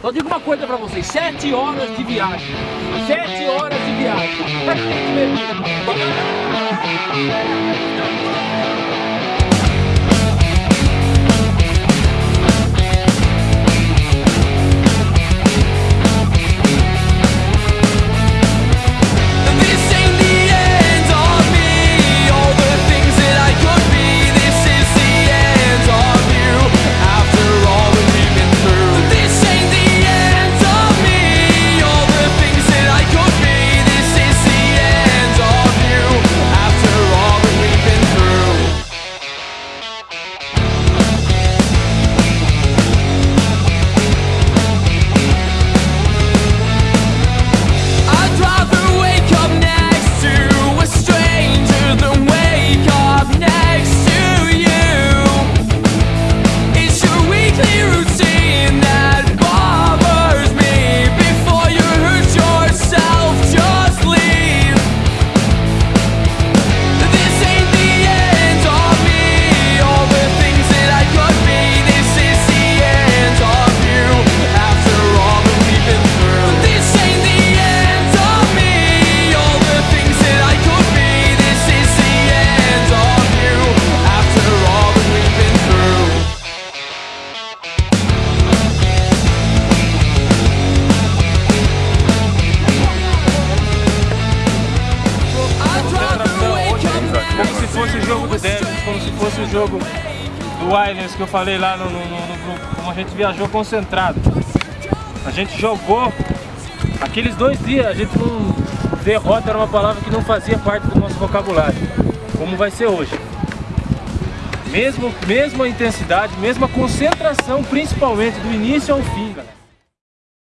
Só digo uma coisa pra vocês, sete horas de viagem. Sete horas de viagem. Pra que routine. Fosse o jogo do Devils, como se fosse o jogo do Islanders que eu falei lá no, no, no, grupo, como a gente viajou concentrado. A gente jogou, aqueles dois dias a gente não... Derrota era uma palavra que não fazia parte do nosso vocabulário, como vai ser hoje. Mesmo, mesma intensidade, mesma concentração, principalmente do início ao fim, galera.